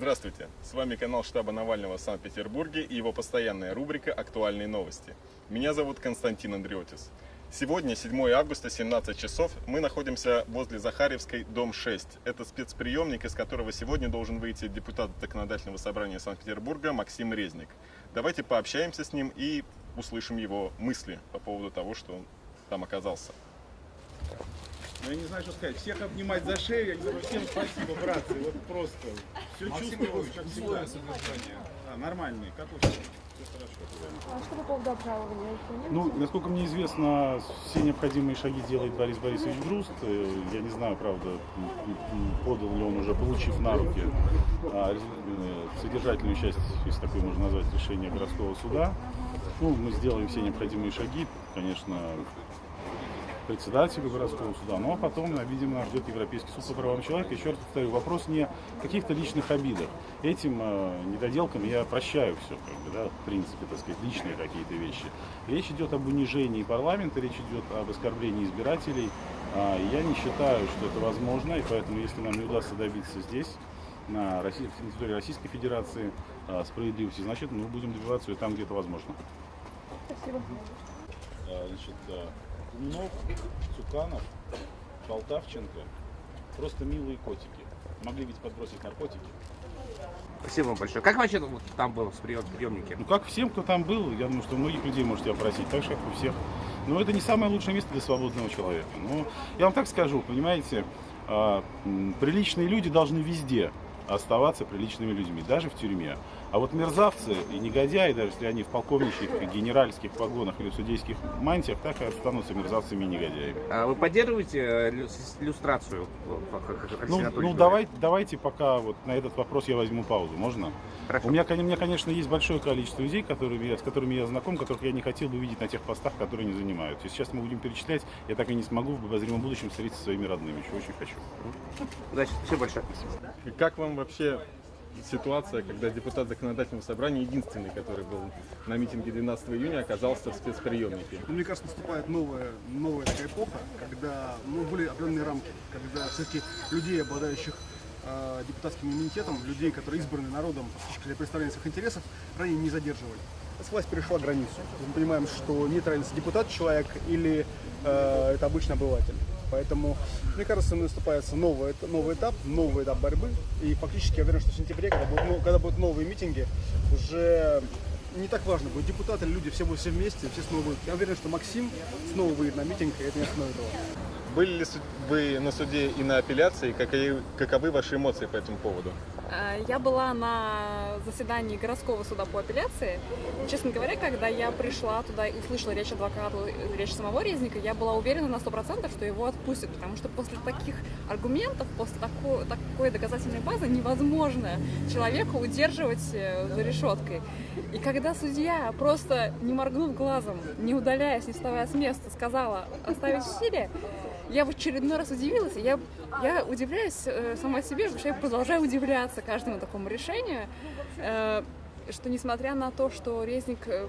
Здравствуйте! С вами канал штаба Навального в Санкт-Петербурге и его постоянная рубрика «Актуальные новости». Меня зовут Константин Андреотис. Сегодня, 7 августа, 17 часов, мы находимся возле Захаревской, дом 6. Это спецприемник, из которого сегодня должен выйти депутат Законодательного собрания Санкт-Петербурга Максим Резник. Давайте пообщаемся с ним и услышим его мысли по поводу того, что он там оказался. Ну, я не знаю, что сказать. Всех обнимать за шею. Я говорю, всем спасибо, братцы. Вот просто. Все чувствую, как всегда. А, нормальные, как у всех. Все хорошо. А что по поводу обжалования? Ну, насколько мне известно, все необходимые шаги делает Борис Борисович Груст. Э, Я не знаю, правда, подал ли он уже, получив на руки а, э, содержательную часть, если такое можно назвать, решения городского суда. Ну, мы сделаем все необходимые шаги, конечно, председателю городского суда, но потом, э, видимо, ждет Европейский суд по правам человека. Еще раз повторю, вопрос не каких-то личных обидах. Этим э, недоделкам я прощаю все, как бы, да, в принципе, так сказать, личные какие-то вещи. Речь идет об унижении парламента, речь идет об оскорблении избирателей. А, я не считаю, что это возможно, и поэтому, если нам не удастся добиться здесь, на, России, на территории Российской Федерации а, справедливости, значит, мы будем добиваться ее там, где это возможно. Спасибо. А, значит, да, Кумнов, Цуканов, Полтавченко, просто милые котики. Могли ведь подбросить наркотики. Спасибо вам большое. Как вообще вот там было в прием, приемнике? Ну, как всем, кто там был, я думаю, что многих людей можете опросить, так же, как у всех. Но это не самое лучшее место для свободного человека. Но я вам так скажу, понимаете, а, приличные люди должны везде оставаться приличными людьми, даже в тюрьме. А вот мерзавцы и негодяи, даже если они в полковничьих, генеральских погонах или в судейских мантиях, так и останутся мерзавцами и негодяями. А Вы поддерживаете э, иллюстрацию? Ну, ну говорит? давай, давайте пока вот на этот вопрос я возьму паузу, можно? Хорошо. У меня, у меня, конечно, есть большое количество людей, которыми я- с которыми я знаком, которых я не хотел бы видеть на тех постах, которые они занимают. Если сейчас мы будем перечислять, я так и не смогу в обозримом будущем встретиться со своими родными, чего очень хочу. Удачи. Спасибо большое. Как вам вообще ситуация, когда депутат Законодательного собрания, единственный, который был на митинге 12 июня, оказался в спецприемнике? Ну, Мне кажется, наступает новая, новая такая эпоха, когда ну, были определенные рамки, когда все-таки людей, обладающих э, депутатским иммунитетом, людей, которые избраны народом для представления своих интересов, ранее не задерживали. Сейчас власть перешла границу. Мы понимаем, что нет разницы, депутат человек или э, это обычный обыватель. Поэтому, мне кажется, наступает новый, новый этап, новый этап борьбы. И фактически я уверен, что в сентябре, когда будут, когда будут новые митинги, уже не так важно, будут депутаты люди, все будут все вместе, все снова будут. Я уверен, что Максим снова выйдет на митинг, и это не остановит. Были ли вы на суде и на апелляции? Каковы ваши эмоции по этому поводу? Э, Я была на заседании городского суда по апелляции. Честно говоря, когда я пришла туда и услышала речь адвоката, речь самого Резника, я была уверена на 100%, что его отпустят, потому что после таких аргументов, после тако- такой доказательной базы невозможно человека удерживать э, за решеткой. И когда судья, просто не моргнув глазом, не удаляясь, не вставая с места, сказала оставить в силе, я в очередной раз удивилась. Я, я удивляюсь э, сама себе, потому что я продолжаю удивляться каждому такому решению. э, что несмотря на то, что Резник э,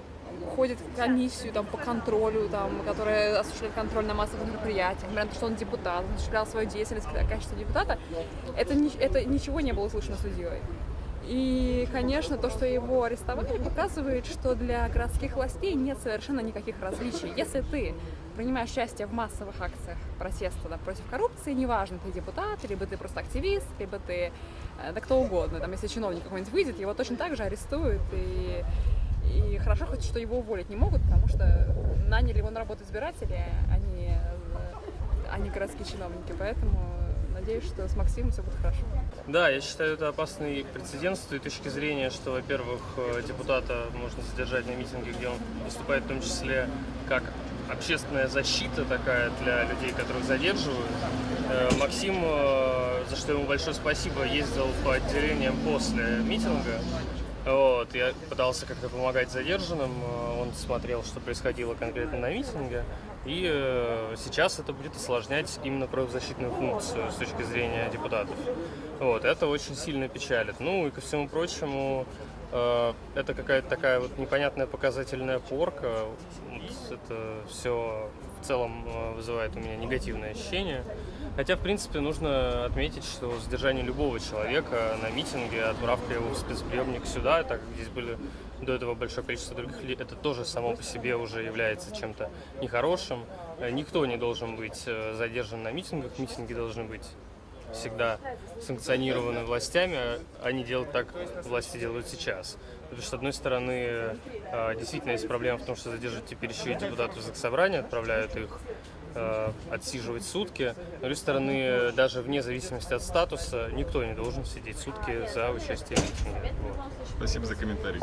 ходит в комиссию там, по контролю, там, которая осуществляет контроль на массовых мероприятиях, несмотря на то, что он депутат, он осуществлял свою деятельность в качестве депутата, это, это ничего не было услышано судьей. И, конечно, то, что его арестовали, показывает, что для городских властей нет совершенно никаких различий. Если ты принимаешь участие в массовых акциях протеста да, против коррупции, неважно, ты депутат, либо ты просто активист, либо ты э, да кто угодно. Там, если чиновник какой-нибудь выйдет, его точно так же арестуют. И, и хорошо хоть, что его уволить не могут, потому что наняли его на работу избиратели, а не, а не городские чиновники. Поэтому надеюсь, что с Максимом все будет хорошо. Да, я считаю это опасный прецедент с той точки зрения, что, во-первых, э, депутата можно задержать на митинге, где он выступает в том числе как общественная защита такая для людей, которых задерживают. Э, Максим, э, за что ему большое спасибо, ездил по отделениям после митинга. Вот, я пытался как-то помогать задержанным, э, он смотрел, что происходило конкретно на митинге, и э, сейчас это будет осложнять именно правозащитную функцию с точки зрения депутатов. Вот, это очень сильно печалит. Ну и ко всему прочему, э, это какая-то такая вот непонятная показательная порка. Вот это все в целом э, вызывает у меня негативное ощущение. Хотя, в принципе, нужно отметить, что задержание любого человека на митинге, отправка его в спецприемник сюда, так как здесь были до этого большое количество других людей, это тоже само по себе уже является чем-то нехорошим. Э, Никто не должен быть э, задержан на митингах, митинги должны быть всегда санкционированы властями, а не делать так, власти делают сейчас. Потому что, с одной стороны, э, действительно есть проблема в том, что задерживают теперь еще и депутатов Заксобрания, отправляют их э, отсиживать сутки. С другой стороны, даже вне зависимости от статуса, никто не должен сидеть сутки за участие в митинге. Вот. Спасибо за комментарий.